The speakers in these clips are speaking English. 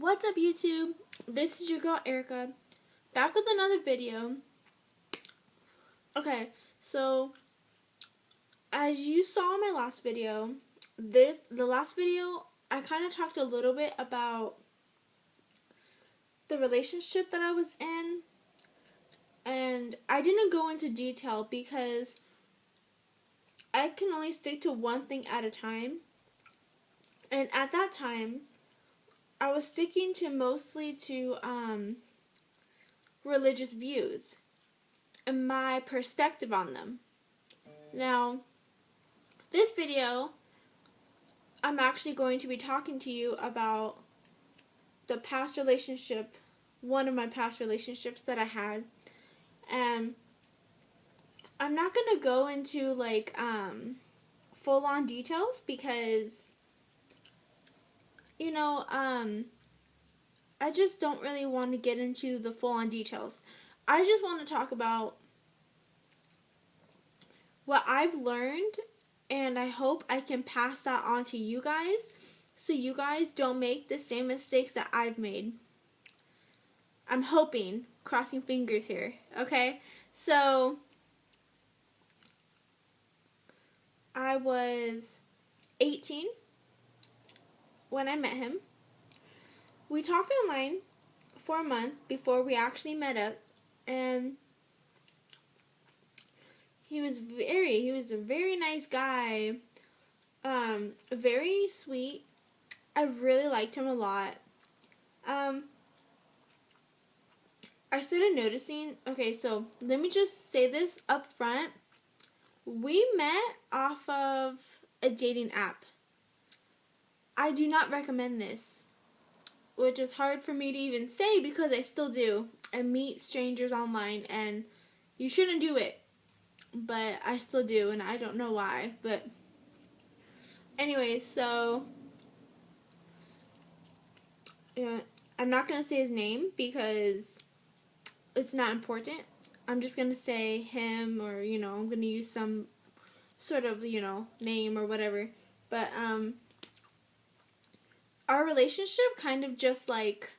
What's up YouTube? This is your girl Erica, back with another video. Okay, so as you saw in my last video, this the last video I kind of talked a little bit about the relationship that I was in and I didn't go into detail because I can only stick to one thing at a time. And at that time, I was sticking to mostly to um, religious views and my perspective on them. Now, this video, I'm actually going to be talking to you about the past relationship, one of my past relationships that I had. And I'm not going to go into like um, full on details because you know, um, I just don't really want to get into the full on details. I just want to talk about what I've learned, and I hope I can pass that on to you guys so you guys don't make the same mistakes that I've made. I'm hoping, crossing fingers here, okay? So, I was 18 when I met him. We talked online for a month before we actually met up, and he was very he was a very nice guy, um, very sweet. I really liked him a lot. Um, I started noticing. Okay, so let me just say this up front. We met off of a dating app. I do not recommend this, which is hard for me to even say because I still do. I meet strangers online and you shouldn't do it, but I still do and I don't know why. But, anyways, so yeah, I'm not going to say his name because it's not important. I'm just going to say him or, you know, I'm going to use some sort of, you know, name or whatever. But, um, our relationship kind of just like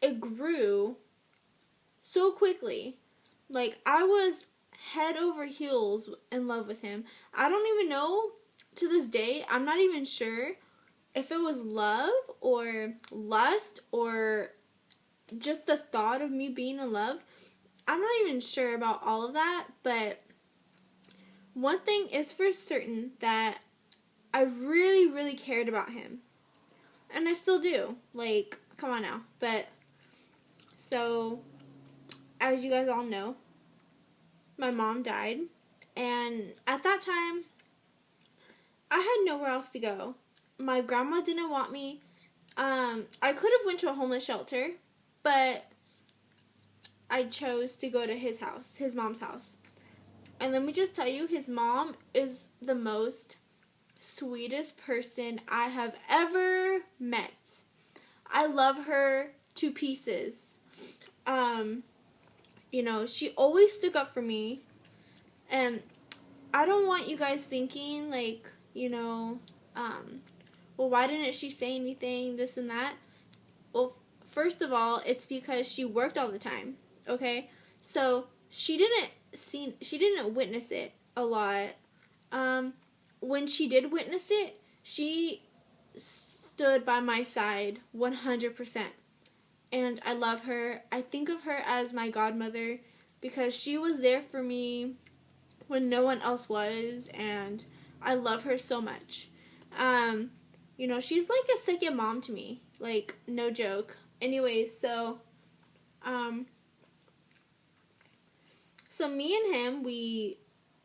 it grew so quickly. Like I was head over heels in love with him. I don't even know to this day. I'm not even sure if it was love or lust or just the thought of me being in love. I'm not even sure about all of that, but one thing is for certain that I really, really cared about him and I still do. Like, come on now. But so, as you guys all know, my mom died, and at that time, I had nowhere else to go. My grandma didn't want me. Um, I could have went to a homeless shelter, but I chose to go to his house, his mom's house. And let me just tell you, his mom is the most sweetest person I have ever met. I love her to pieces. Um, you know, she always stuck up for me. And I don't want you guys thinking like, you know, um, well, why didn't she say anything, this and that? Well, first of all, it's because she worked all the time, okay? So, she didn't see she didn't witness it a lot. Um, when she did witness it, she stood by my side 100%. And I love her. I think of her as my godmother because she was there for me when no one else was and I love her so much. Um, you know, she's like a second mom to me. Like no joke. Anyways, so um so me and him we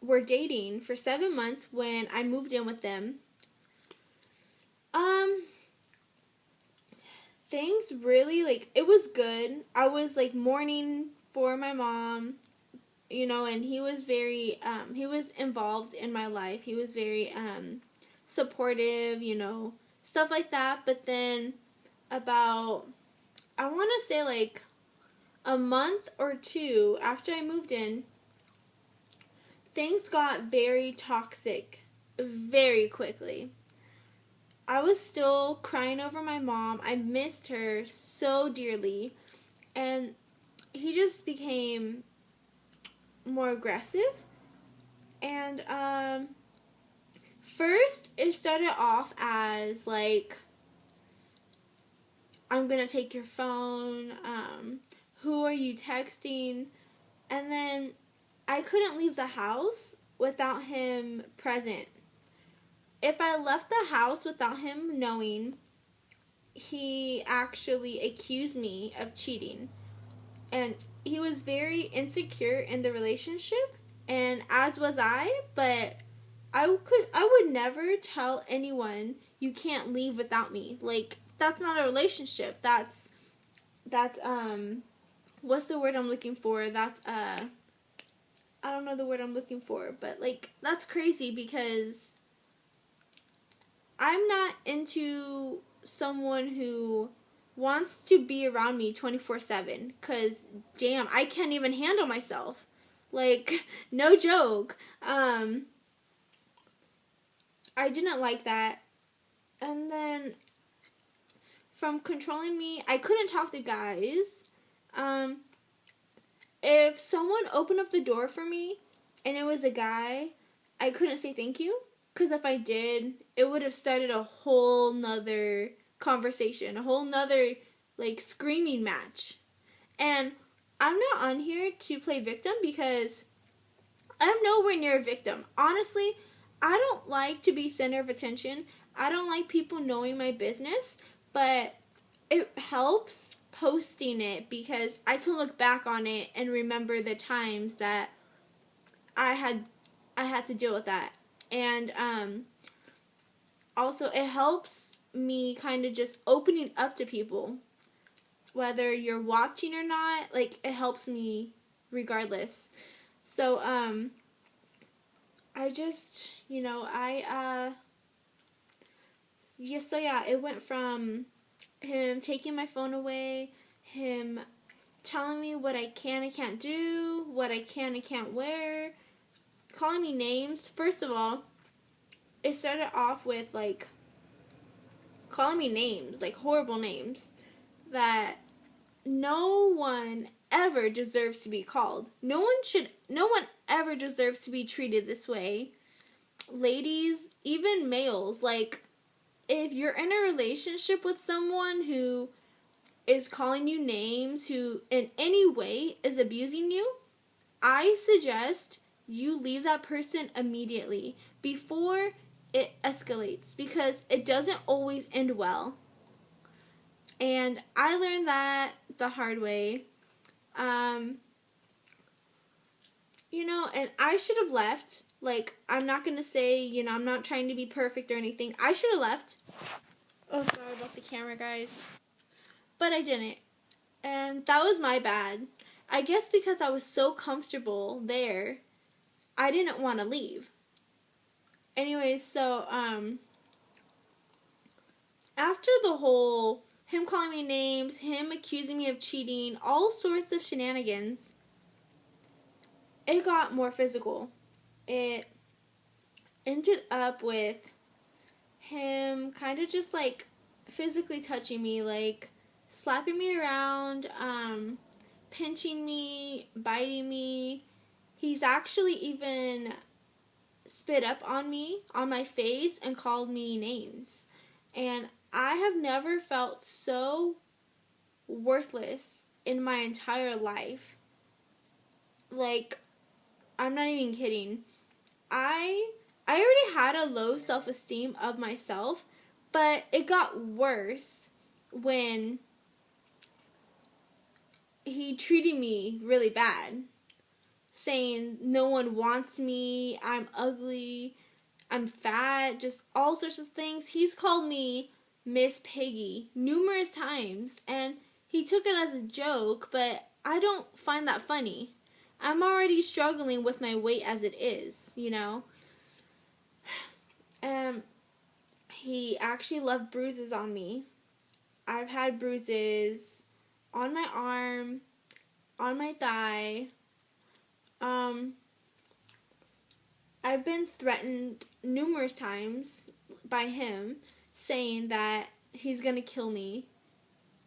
were dating for seven months when I moved in with them. Um, things really like it was good. I was like mourning for my mom, you know, and he was very um he was involved in my life. He was very um supportive, you know, stuff like that. But then about I want to say like a month or two after I moved in, things got very toxic very quickly. I was still crying over my mom. I missed her so dearly. And he just became more aggressive. And um first it started off as like I'm gonna take your phone, um, who are you texting? And then I couldn't leave the house without him present. If I left the house without him knowing, he actually accused me of cheating. And he was very insecure in the relationship, and as was I, but I could I would never tell anyone you can't leave without me. Like that's not a relationship. That's that's um what's the word I'm looking for? That's uh I don't know the word I'm looking for, but like that's crazy because I'm not into someone who wants to be around me 24/7 cuz damn, I can't even handle myself. Like no joke. Um I didn't like that. And then from controlling me, I couldn't talk to guys. Um if someone opened up the door for me and it was a guy, I couldn't say thank you. Because if I did, it would have started a whole nother conversation, a whole nother like screaming match. And I'm not on here to play victim because I'm nowhere near a victim. Honestly, I don't like to be center of attention. I don't like people knowing my business, but it helps posting it because I can look back on it and remember the times that I had I had to deal with that. And um also it helps me kind of just opening up to people whether you're watching or not, like it helps me regardless. So um I just, you know, I uh yeah, so yeah, it went from him taking my phone away, him telling me what I can and can't do, what I can and can't wear, calling me names. First of all, it started off with like calling me names, like horrible names that no one ever deserves to be called. No one should no one ever deserves to be treated this way. Ladies, even males, like if you're in a relationship with someone who is calling you names, who in any way is abusing you, I suggest you leave that person immediately before it escalates because it doesn't always end well. And I learned that the hard way. Um, you know, and I should have left like, I'm not gonna say, you know, I'm not trying to be perfect or anything. I should have left. Oh, sorry about the camera, guys. But I didn't. And that was my bad. I guess because I was so comfortable there, I didn't want to leave. Anyways, so, um, after the whole him calling me names, him accusing me of cheating, all sorts of shenanigans, it got more physical it ended up with him kind of just like physically touching me, like slapping me around, um, pinching me, biting me. He's actually even spit up on me, on my face, and called me names. And I have never felt so worthless in my entire life. Like, I'm not even kidding. I I already had a low self-esteem of myself, but it got worse when he treated me really bad. Saying no one wants me, I'm ugly, I'm fat, just all sorts of things. He's called me Miss Piggy numerous times and he took it as a joke, but I don't find that funny. I'm already struggling with my weight as it is, you know. Um, he actually left bruises on me. I've had bruises on my arm, on my thigh. Um, I've been threatened numerous times by him saying that he's gonna kill me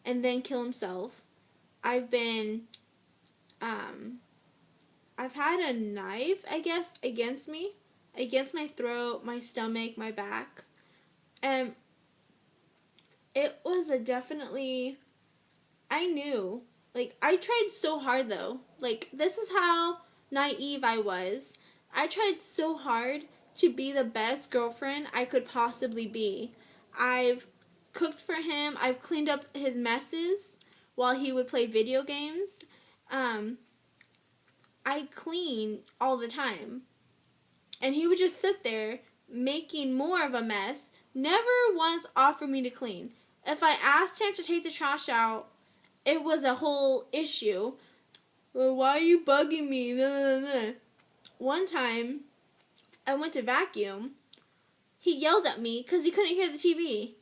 and then kill himself. I've been um I've had a knife, I guess, against me, against my throat, my stomach, my back. And it was a definitely I knew. Like I tried so hard though. Like this is how naive I was. I tried so hard to be the best girlfriend I could possibly be. I've cooked for him. I've cleaned up his messes while he would play video games. Um, I clean all the time. And he would just sit there making more of a mess, never once offered me to clean. If I asked him to take the trash out, it was a whole issue. Well, why are you bugging me? One time, I went to vacuum. He yelled at me because he couldn't hear the TV.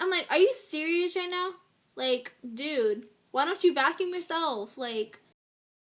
I'm like, are you serious right now? Like, dude, why don't you vacuum yourself? Like,